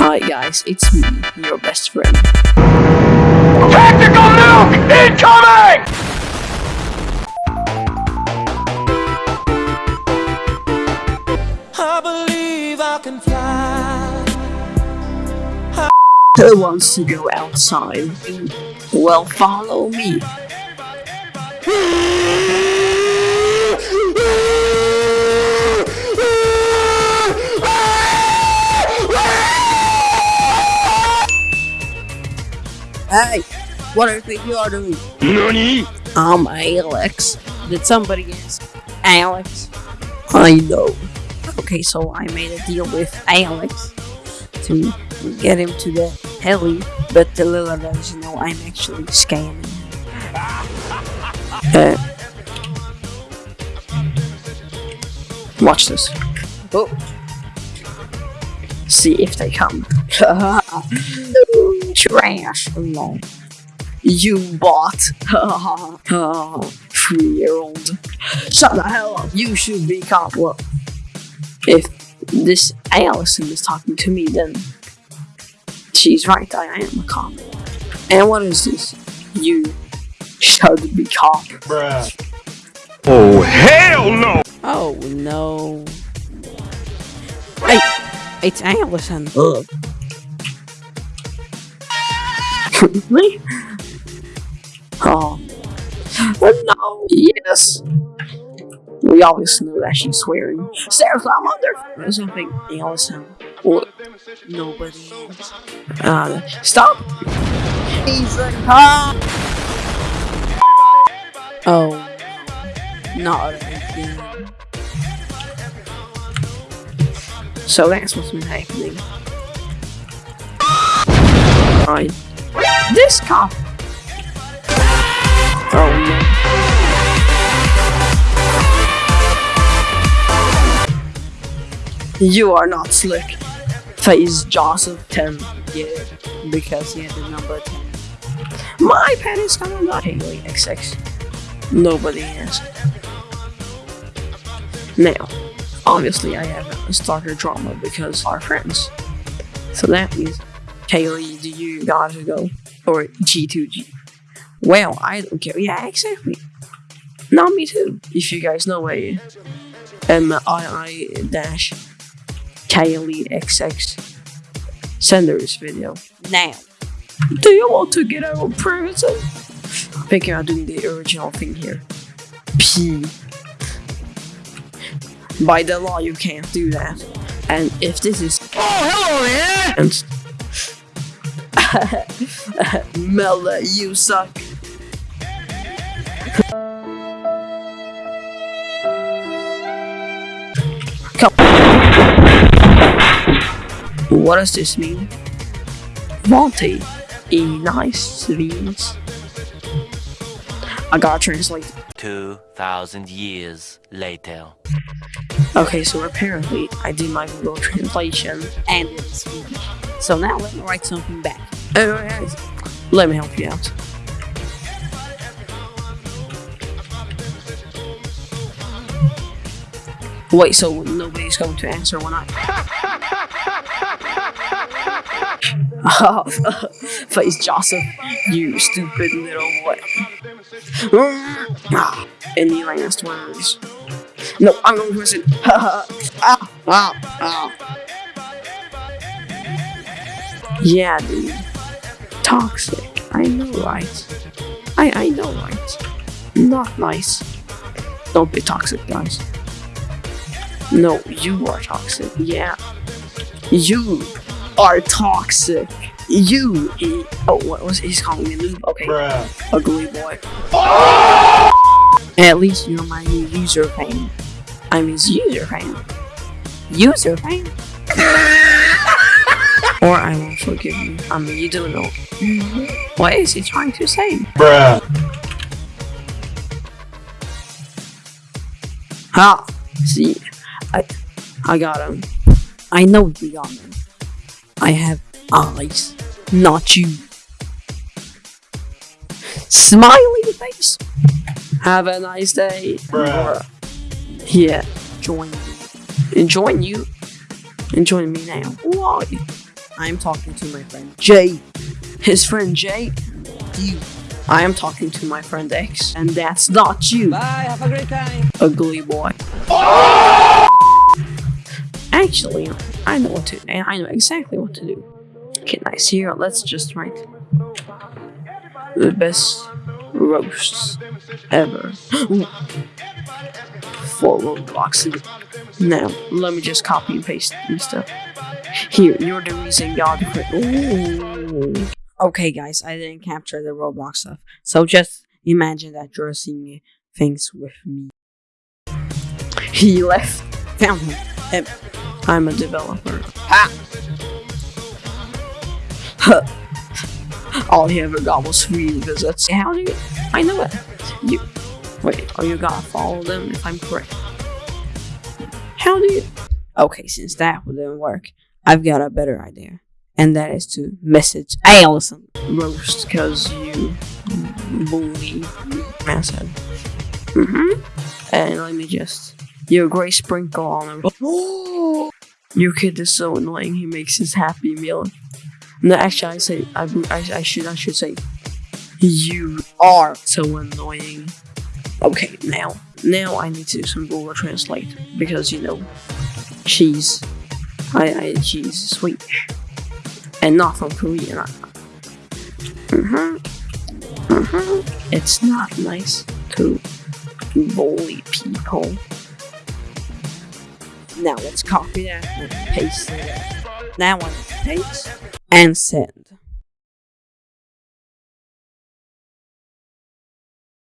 Hi guys, it's me, your best friend. Tactical nuke incoming! I believe I can fly. Who wants to go outside? Well, follow me. what do you think you are doing? NANI? I'm Alex. Did somebody ask Alex? I know. Okay, so I made a deal with Alex to get him to the heli, but the little doesn't know I'm actually scamming him. Uh, watch this. Oh. See if they come. Trash. No. You bought. Three year old. Shut the hell up. You should be cop. Well, if this Allison is talking to me, then she's right. I am a cop. And what is this? You should be cop. Bruh. Oh, hell no! Oh no. Hey, it's Allison. Ugh. really? Oh. no. Yes. We always know that she's swearing. Sarah, I'm under or something. Allison. Or nobody else. Uh, stop. Ethan, ah! Oh. Not again. So that's what's been happening. Right. This cop. Oh. You are not slick. Face Joseph 10. Yeah, because he had the number 10. My pen is gonna not Haley XX. Nobody is. Now, obviously I haven't started drama because our friends. So that means Kaylee, do you gotta go? Or G2G? Well, I don't care. Yeah, exactly. Not me too. If you guys know a M I I dash Kaylee XX send her video now. Do you want to get out of prison? Thinking I'm doing the original thing here. P. By the law, you can't do that. And if this is Oh, hello there! Mela, you suck. Come. What does this mean? Monty, a nice means. I gotta translate. 2,000 years later. Okay, so apparently I did my Google translation and it is Swedish. So now let me write something back. Alright, let me help you out. Wait, so nobody's going to answer when I. Face Joseph, you stupid little boy. Ah, Any last words? No, I'm going to listen. ah, ah, ah. Yeah, dude. Toxic. I know, right? I I know, right? Not nice. Don't be toxic, guys. No, you are toxic. Yeah. You are toxic. You. e- Oh, what was he's calling me noob? Okay. Bruh. Ugly boy. At least you're my new user fan. I'm his user fan. User fan? Or I won't forgive you. I mean, you don't know. Mm-hmm. What is he trying to say? Bruh. Ha! See, I, I got him. I know you got him. I have eyes, not you. Smiley face. Have a nice day. Bruh. Yeah, join me. And join you. And join me now. Why? I'm talking to my friend Jay. His friend Jay, you. I am talking to my friend X, and that's not you, Bye, have a great time. ugly boy. Actually, I know what to. Do. And I know exactly what to do. Okay, nice. Here, let's just write the best roasts ever for Roblox. Now, let me just copy and paste and stuff. Here, you're the reason Ooh. Okay, guys, I didn't capture the Roblox stuff, so just imagine that you're seeing things with me. He left. Found him. Him. I'm a developer. Ha! Huh. All he ever got was three visits. How do you? I know it. You. Wait, are you gonna follow them if I'm correct? How do you? Okay, since that didn't work, I've got a better idea. And that is to message Allison roast because you bully asshead. Mm-hmm. And let me just your gray sprinkle on him. Your kid is so annoying. He makes his happy meal. No, actually, I say I, I, I should I should say you are so annoying. Okay, now now I need to do some Google Translate because you know she's I, I she's Swedish and not from Korea. Mm-hmm. Mm-hmm. It's not nice to bully people. Now let's copy that and paste it. Now I paste and set